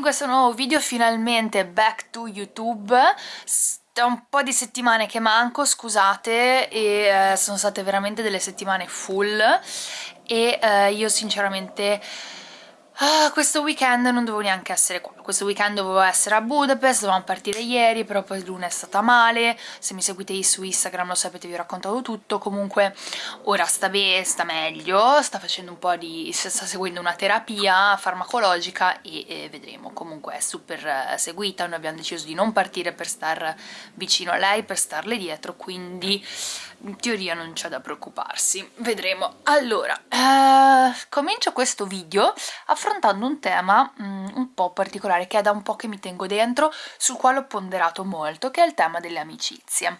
questo nuovo video, finalmente back to YouTube. Da un po' di settimane che manco, scusate, e eh, sono state veramente delle settimane full. E eh, io sinceramente Ah, questo weekend non dovevo neanche essere qua, questo weekend dovevo essere a Budapest, dovevamo partire ieri, però poi Luna è stata male, se mi seguite su Instagram lo sapete, vi ho raccontato tutto, comunque ora sta bene, sta meglio, sta facendo un po' di... sta seguendo una terapia farmacologica e, e vedremo, comunque è super eh, seguita, noi abbiamo deciso di non partire per star vicino a lei, per starle dietro, quindi in teoria non c'è da preoccuparsi, vedremo. Allora, eh, comincio questo video affrontando un tema mm, un po' particolare che è da un po' che mi tengo dentro, sul quale ho ponderato molto, che è il tema delle amicizie.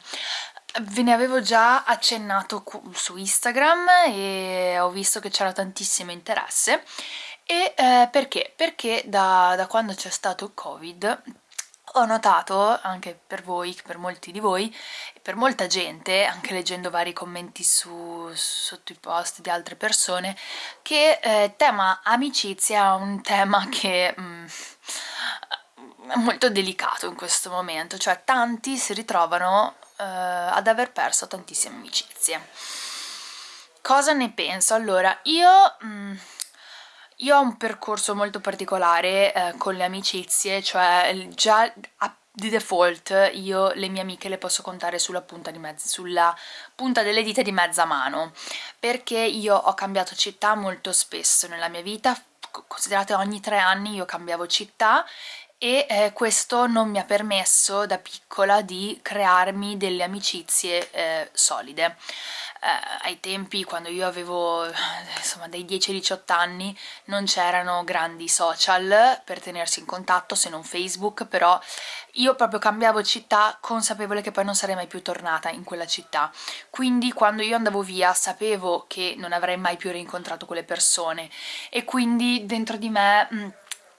Ve ne avevo già accennato su Instagram e ho visto che c'era tantissimo interesse e eh, perché? Perché da, da quando c'è stato il Covid ho notato, anche per voi, per molti di voi, per molta gente, anche leggendo vari commenti su, sotto i post di altre persone, che eh, tema amicizia è un tema che mm, è molto delicato in questo momento, cioè tanti si ritrovano eh, ad aver perso tantissime amicizie. Cosa ne penso? Allora, io... Mm, io ho un percorso molto particolare eh, con le amicizie, cioè già di default io le mie amiche le posso contare sulla punta, sulla punta delle dita di mezza mano, perché io ho cambiato città molto spesso nella mia vita, considerate ogni tre anni io cambiavo città e eh, questo non mi ha permesso da piccola di crearmi delle amicizie eh, solide. Eh, ai tempi quando io avevo insomma dai 10 ai 18 anni non c'erano grandi social per tenersi in contatto se non Facebook però io proprio cambiavo città consapevole che poi non sarei mai più tornata in quella città. Quindi quando io andavo via sapevo che non avrei mai più rincontrato quelle persone. E quindi dentro di me mh,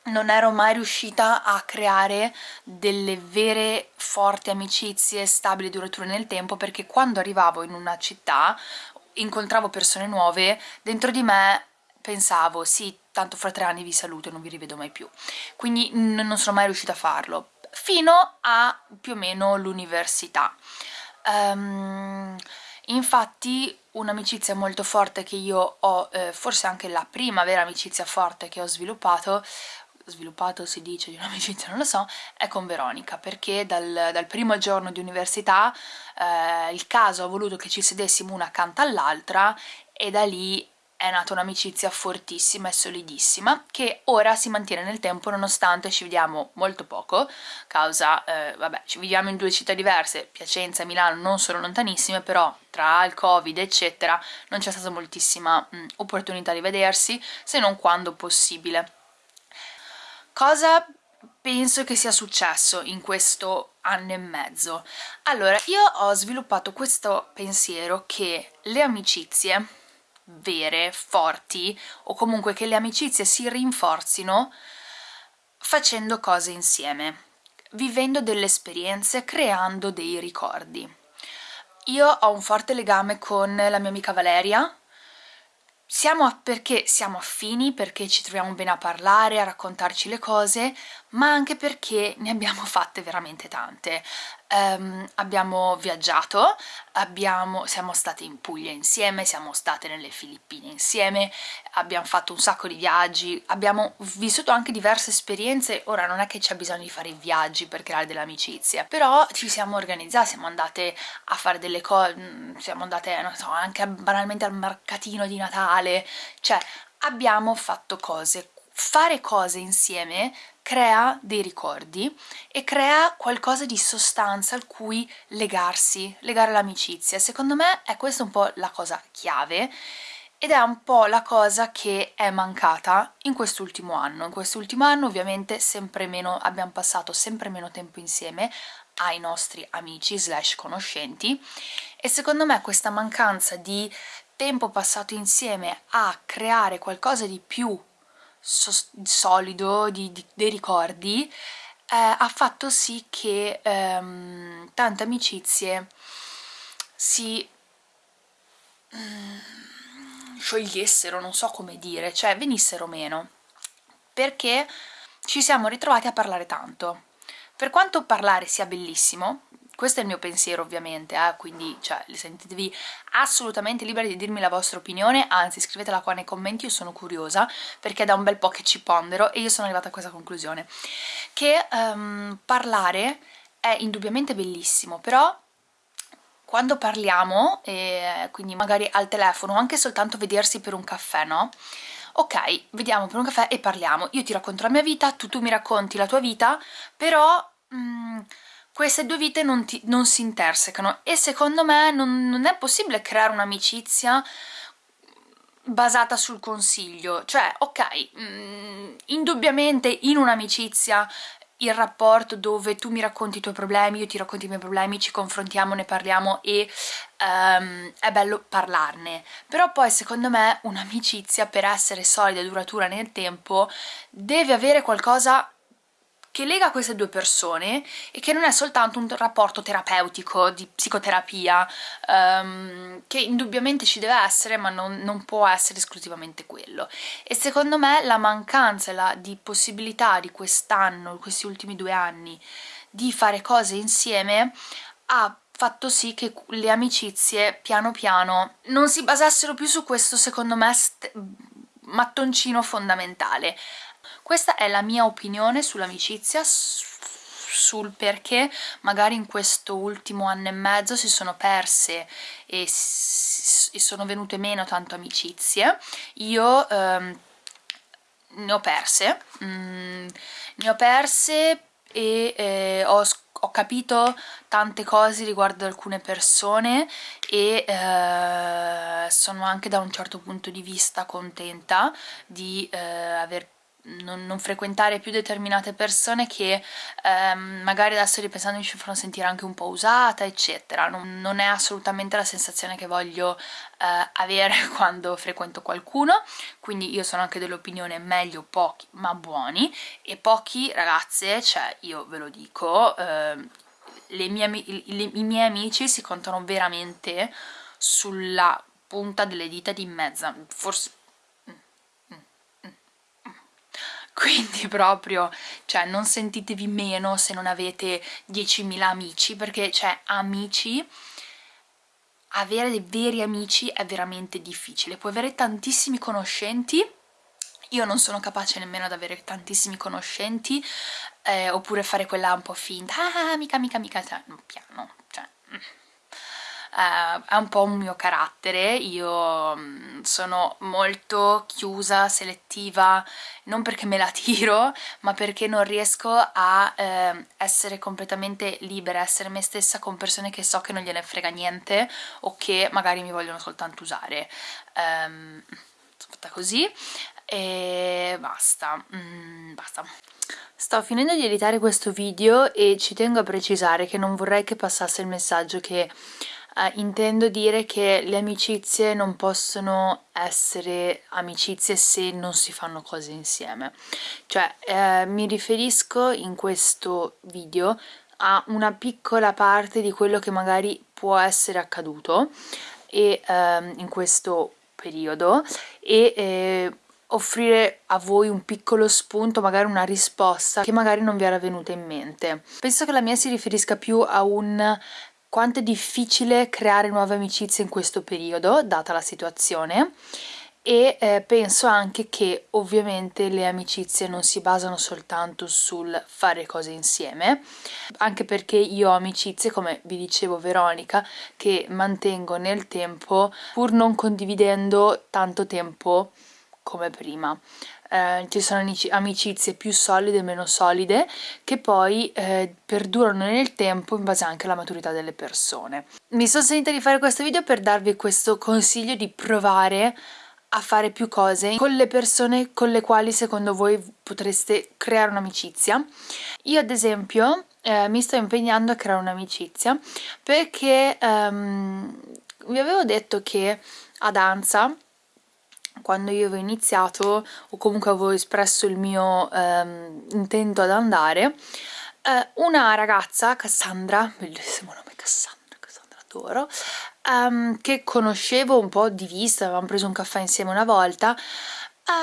non ero mai riuscita a creare delle vere forti amicizie stabili durature nel tempo perché quando arrivavo in una città incontravo persone nuove dentro di me pensavo sì tanto fra tre anni vi saluto e non vi rivedo mai più. Quindi non sono mai riuscita a farlo fino a più o meno l'università. Um, infatti un'amicizia molto forte che io ho, eh, forse anche la prima vera amicizia forte che ho sviluppato sviluppato si dice di un'amicizia, non lo so, è con Veronica, perché dal, dal primo giorno di università eh, il caso ha voluto che ci sedessimo una accanto all'altra e da lì è nata un'amicizia fortissima e solidissima che ora si mantiene nel tempo nonostante ci vediamo molto poco, causa, eh, vabbè, ci viviamo in due città diverse, Piacenza e Milano non sono lontanissime, però tra il covid eccetera non c'è stata moltissima mh, opportunità di vedersi, se non quando possibile. Cosa penso che sia successo in questo anno e mezzo? Allora, io ho sviluppato questo pensiero che le amicizie vere, forti, o comunque che le amicizie si rinforzino facendo cose insieme, vivendo delle esperienze, creando dei ricordi. Io ho un forte legame con la mia amica Valeria, siamo perché siamo affini, perché ci troviamo bene a parlare, a raccontarci le cose, ma anche perché ne abbiamo fatte veramente tante. Um, abbiamo viaggiato, abbiamo, siamo state in Puglia insieme, siamo state nelle Filippine insieme, abbiamo fatto un sacco di viaggi, abbiamo vissuto anche diverse esperienze, ora non è che c'è bisogno di fare viaggi per creare delle amicizie, però ci siamo organizzate, siamo andate a fare delle cose, mm, siamo andate, non so, anche banalmente al mercatino di Natale, cioè abbiamo fatto cose fare cose insieme crea dei ricordi e crea qualcosa di sostanza al cui legarsi, legare l'amicizia. Secondo me è questa un po' la cosa chiave ed è un po' la cosa che è mancata in quest'ultimo anno. In quest'ultimo anno ovviamente sempre meno, abbiamo passato sempre meno tempo insieme ai nostri amici slash conoscenti e secondo me questa mancanza di tempo passato insieme a creare qualcosa di più solido di, di, dei ricordi eh, ha fatto sì che ehm, tante amicizie si mm, sciogliessero, non so come dire, cioè venissero meno perché ci siamo ritrovati a parlare tanto. Per quanto parlare sia bellissimo, questo è il mio pensiero ovviamente, eh? quindi cioè, sentitevi assolutamente liberi di dirmi la vostra opinione, anzi scrivetela qua nei commenti, io sono curiosa, perché è da un bel po' che ci pondero e io sono arrivata a questa conclusione, che um, parlare è indubbiamente bellissimo, però quando parliamo, e quindi magari al telefono, anche soltanto vedersi per un caffè, no? Ok, vediamo per un caffè e parliamo, io ti racconto la mia vita, tu, tu mi racconti la tua vita, però... Mm, queste due vite non, ti, non si intersecano e secondo me non, non è possibile creare un'amicizia basata sul consiglio, cioè ok, mh, mm, indubbiamente in un'amicizia il rapporto dove tu mi racconti i tuoi problemi, io ti racconti i miei problemi, ci confrontiamo, ne parliamo e um, è bello parlarne. Però poi secondo me un'amicizia per essere solida e duratura nel tempo deve avere qualcosa che lega queste due persone e che non è soltanto un rapporto terapeutico di psicoterapia um, che indubbiamente ci deve essere ma non, non, può essere esclusivamente quello. E secondo me la mancanza la, di possibilità di quest'anno, questi ultimi due anni di fare cose insieme ha fatto sì che le amicizie piano piano non si basassero più su questo secondo me mattoncino fondamentale questa è la mia opinione sull'amicizia, sul perché magari in questo ultimo anno e mezzo si sono perse e, e sono venute meno tanto amicizie. Io ehm, ne ho perse, mm, ne ho perse e eh, ho, ho, capito tante cose riguardo alcune persone e eh, sono anche da un certo punto di vista contenta di eh, aver non, non, frequentare più determinate persone che ehm, magari adesso ripensando ci fanno sentire anche un po' usata eccetera. Non, non è assolutamente la sensazione che voglio eh, avere quando frequento qualcuno. Quindi io sono anche dell'opinione meglio pochi ma buoni. E pochi ragazze cioè io ve lo dico eh, mie, le, i miei amici si contano veramente sulla punta delle dita di mezza forse quindi proprio, cioè non sentitevi meno se non avete 10.000 amici, perché cioè amici, avere dei veri amici è veramente difficile, puoi avere tantissimi conoscenti, io non sono capace nemmeno ad avere tantissimi conoscenti, eh, oppure fare quella un po' finta, ah, amica, amica, amica, cioè, piano, cioè... Eh, è un po' un mio carattere, io mm, sono molto chiusa, selettiva, non perché me la tiro, ma perché non riesco a eh, essere completamente libera, essere me stessa con persone che so che non gliene frega niente o che magari mi vogliono soltanto usare. Um, sono fatta così e basta, mm, basta. Sto finendo di editare questo video e ci tengo a precisare che non vorrei che passasse il messaggio che eh, intendo dire che le amicizie non possono essere amicizie se non si fanno cose insieme cioè eh, mi riferisco in questo video a una piccola parte di quello che magari può essere accaduto e, ehm, in questo periodo e eh, offrire a voi un piccolo spunto, magari una risposta che magari non vi era venuta in mente. Penso che la mia si riferisca più a un quanto è difficile creare nuove amicizie in questo periodo, data la situazione, e eh, penso anche che ovviamente le amicizie non si basano soltanto sul fare cose insieme, anche perché io ho amicizie, come vi dicevo Veronica, che mantengo nel tempo pur non condividendo tanto tempo come prima eh, ci sono amicizie più solide e meno solide che poi eh, perdurano nel tempo in base anche alla maturità delle persone. Mi sono sentita di fare questo video per darvi questo consiglio di provare a fare più cose con le persone con le quali secondo voi potreste creare un'amicizia. Io ad esempio eh, mi sto impegnando a creare un'amicizia perché um, vi avevo detto che a danza quando io avevo iniziato o comunque avevo espresso il mio ehm, intento ad andare eh, una ragazza, Cassandra, bellissimo nome Cassandra, Cassandra adoro ehm, che conoscevo un po' di vista, avevamo preso un caffè insieme una volta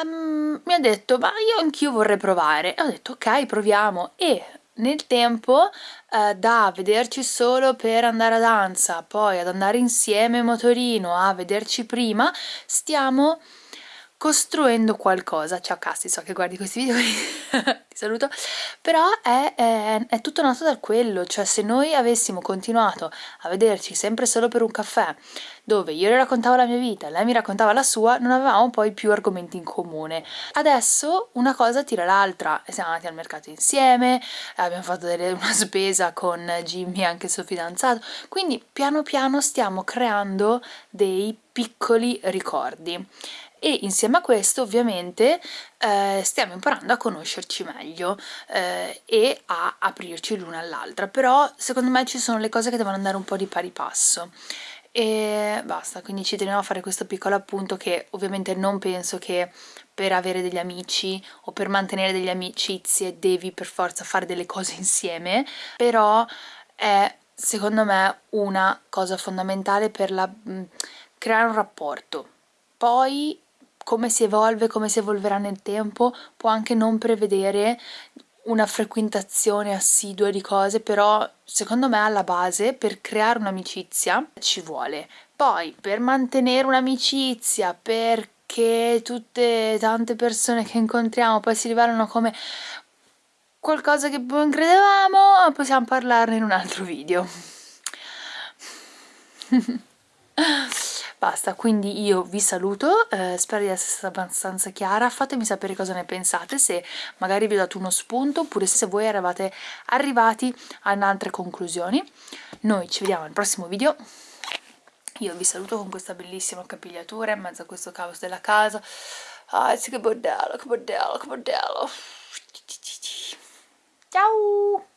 um, mi ha detto ma io anch'io vorrei provare. E ho detto ok proviamo. E nel tempo eh, da vederci solo per andare a danza poi ad andare insieme in motorino a vederci prima stiamo costruendo qualcosa. Ciao Cassi so che guardi questi video ti saluto. Però è, è, è, tutto nato da quello cioè se noi avessimo continuato a vederci sempre solo per un caffè dove io le raccontavo la mia vita lei mi raccontava la sua non avevamo poi più argomenti in comune. Adesso una cosa tira l'altra siamo andati al mercato insieme abbiamo fatto delle, una spesa con Jimmy anche il suo fidanzato. Quindi piano piano stiamo creando dei piccoli ricordi e insieme a questo ovviamente eh, stiamo imparando a conoscerci meglio eh, e a aprirci l'una all'altra. Però secondo me ci sono le cose che devono andare un po' di pari passo. E basta quindi ci tenevo a fare questo piccolo appunto che ovviamente non penso che per avere degli amici o per mantenere delle amicizie devi per forza fare delle cose insieme però è secondo me una cosa fondamentale per la, creare un rapporto. Poi come si evolve, come si evolverà nel tempo, può anche non prevedere una frequentazione assidua di cose, però secondo me alla base per creare un'amicizia ci vuole. Poi per mantenere un'amicizia, perché tutte tante persone che incontriamo poi si rivelano come qualcosa che non credevamo, possiamo parlarne in un altro video. Basta, quindi io vi saluto, eh, spero di essere stata abbastanza chiara, fatemi sapere cosa ne pensate, se magari vi ho dato uno spunto oppure se voi eravate arrivati ad altre conclusioni. Noi ci vediamo al prossimo video, io vi saluto con questa bellissima capigliatura in mezzo a questo caos della casa. Ah, sì che bordello, che bordello, che bordello. Ciao!